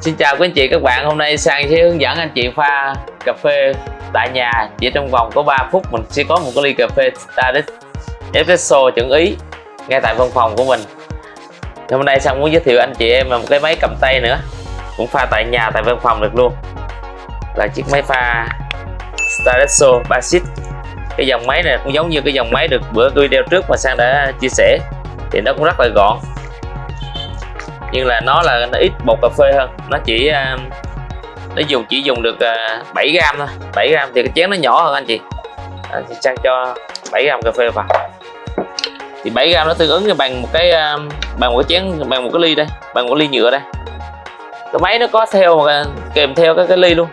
Xin chào quý anh chị, các bạn. Hôm nay Sang sẽ hướng dẫn anh chị pha cà phê tại nhà. Chỉ trong vòng có 3 phút mình sẽ có một cái ly cà phê Stardex Espresso chuẩn ý ngay tại văn phòng của mình. Hôm nay Sang muốn giới thiệu anh chị em một cái máy cầm tay nữa. Cũng pha tại nhà tại văn phòng được luôn. Là chiếc máy pha Stardesso Basic cái dòng máy này cũng giống như cái dòng máy được bữa video trước mà Sang đã chia sẻ. Thì nó cũng rất là gọn. Nhưng là nó là nó ít bột cà phê hơn. Nó chỉ um, nó dùng chỉ dùng được à, 7 gram thôi. 7 gram thì cái chén nó nhỏ hơn anh chị. À, sang cho 7 gram cà phê vào thì 7 gram nó tương ứng bằng một cái ờ, bằng một cái chén bằng một cái ly đây bằng một cái ly nhựa đây. Cái máy nó có theo kèm theo cái cái ly luôn.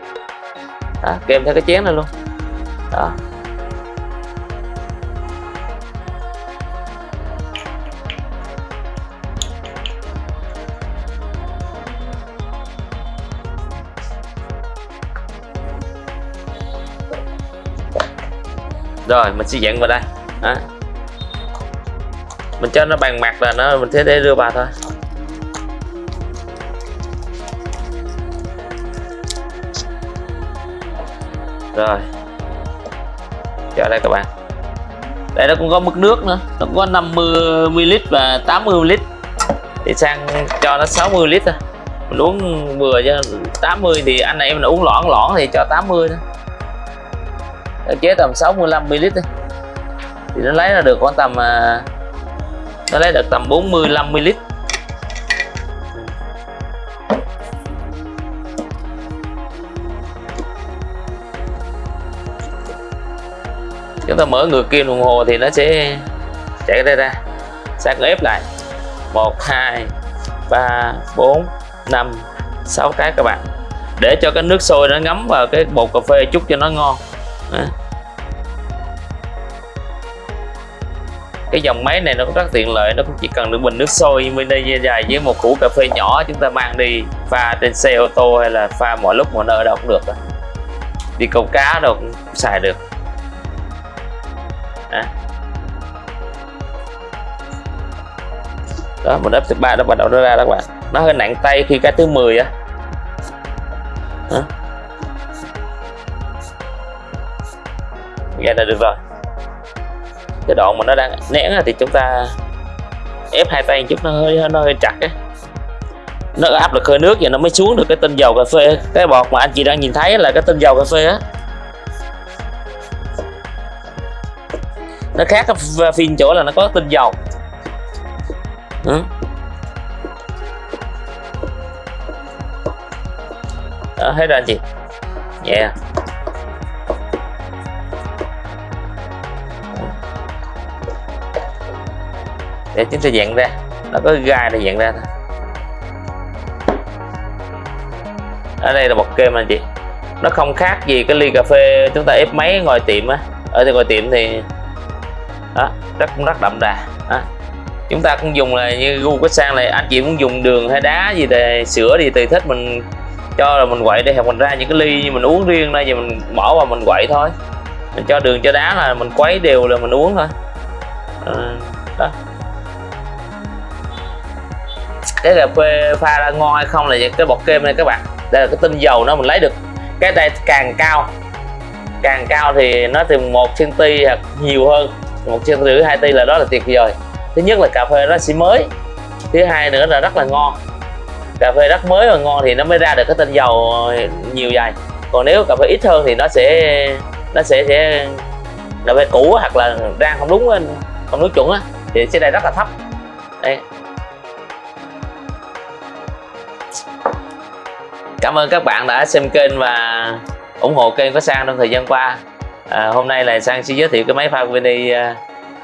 Đó, kèm theo cái chén này luôn. Đó. Rồi mình sẽ dặn vào đây. Đó mình cho nó bằng mặt là nó, mình thế để đưa vào thôi. Rồi. Cho đây các bạn. Đây nó cũng có mức nước nữa. Nó có 50 ml và 80 ml thì sang cho nó 60 ml thôi. Mình uống vừa cho 80 thì anh này em là uống lõn lõn thì cho 80 thôi. Nó chế tầm 65 ml thì nó lấy ra được khoảng tầm à, nó lấy được tầm 40 50 lít chúng ta mở ngược kim đồng hồ thì nó sẽ chạy đây ra. Sang ép lại. 1 2 3 4 5 6 cái các bạn. Để cho cái nước sôi nó ngấm vào cái bột cà phê chút cho nó ngon. Cái dòng máy này nó cũng rất tiện lợi, nó cũng chỉ cần được bình nước sôi mini dài với một củ cà phê nhỏ chúng ta mang đi pha trên xe ô tô hay là pha mọi lúc mọi nơi đâu cũng được đó. đi câu cá đâu cũng xài được. À. đó, một ấp thứ ba nó bắt đầu nó ra đó các bạn. Nó hơi nặng tay khi cái thứ 10 á. Vậy là được rồi cái đoạn mà nó đang nén thì chúng ta ép hai tay chút, nó hơi nó hơi chặt ấy. nó áp lực hơi nước và nó mới xuống được cái tinh dầu cà phê cái bọt mà anh chị đang nhìn thấy là cái tinh dầu cà phê á nó khác cái phim chỗ là nó có tinh dầu ừ. đó thấy rồi anh chị nhẹ yeah. Để chúng ta dặn ra. Nó có gai để dặn ra thôi. Ở đây là một kem anh chị. Nó không khác gì cái ly cà phê chúng ta ép máy ngoài tiệm á. Ở ngoài tiệm thì, đó, rất rất đậm đà, đó. chúng ta cũng dùng là như gu cái sang này anh chị muốn dùng đường hay đá gì để sữa gì tùy thích mình cho là mình quậy để hoặc mình ra những cái ly như mình uống riêng đây giờ mình bỏ vào mình quậy thôi. Mình cho đường cho đá là mình quấy đều là mình uống thôi. Ờ, đó cái cà phê pha ra ngon hay không là cái bọt kem này các bạn. Đây là cái tinh dầu nó mình lấy được. Cái đây càng cao càng cao thì nó từ một cm hoặc nhiều hơn. Một cm rưỡi, hai ti là đó là tuyệt vời. Thứ nhất là cà phê nó sẽ mới. Thứ hai nữa là rất là ngon. Cà phê rất mới và ngon thì nó mới ra được cái tinh dầu nhiều dài còn nếu cà phê ít hơn thì nó sẽ nó sẽ sẽ cà phê cũ hoặc là rang không đúng không đúng chuẩn á, thì sẽ đây rất là thấp. Đây. Cảm ơn các bạn đã xem kênh và ủng hộ kênh của sang trong thời gian qua. À, hôm nay là sang sẽ giới thiệu cái máy pha mini à,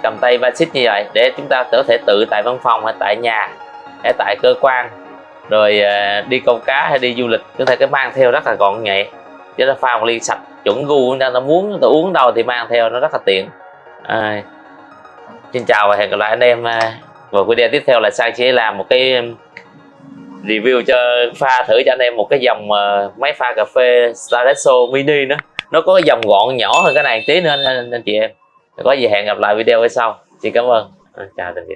cầm tay basic như vậy để chúng ta có thể tự tại văn phòng hay tại nhà hay tại cơ quan rồi à, đi câu cá hay đi du lịch. Chúng ta cái mang theo rất là gọn nhẹ chứ nó pha một ly sạch chuẩn gu chúng ta. Muốn chúng ta uống đâu thì mang theo nó rất là tiện. À, xin chào và hẹn gặp lại anh em à, và video tiếp theo là sang sẽ làm một cái review cho pha thử cho anh em một cái dòng uh, máy pha cà phê Staresso mini nữa. Nó có cái dòng gọn nhỏ hơn cái này tí nữa anh, anh, anh chị em. Có gì hẹn gặp lại video ở sau. Chị cảm ơn. Chào tạm biệt.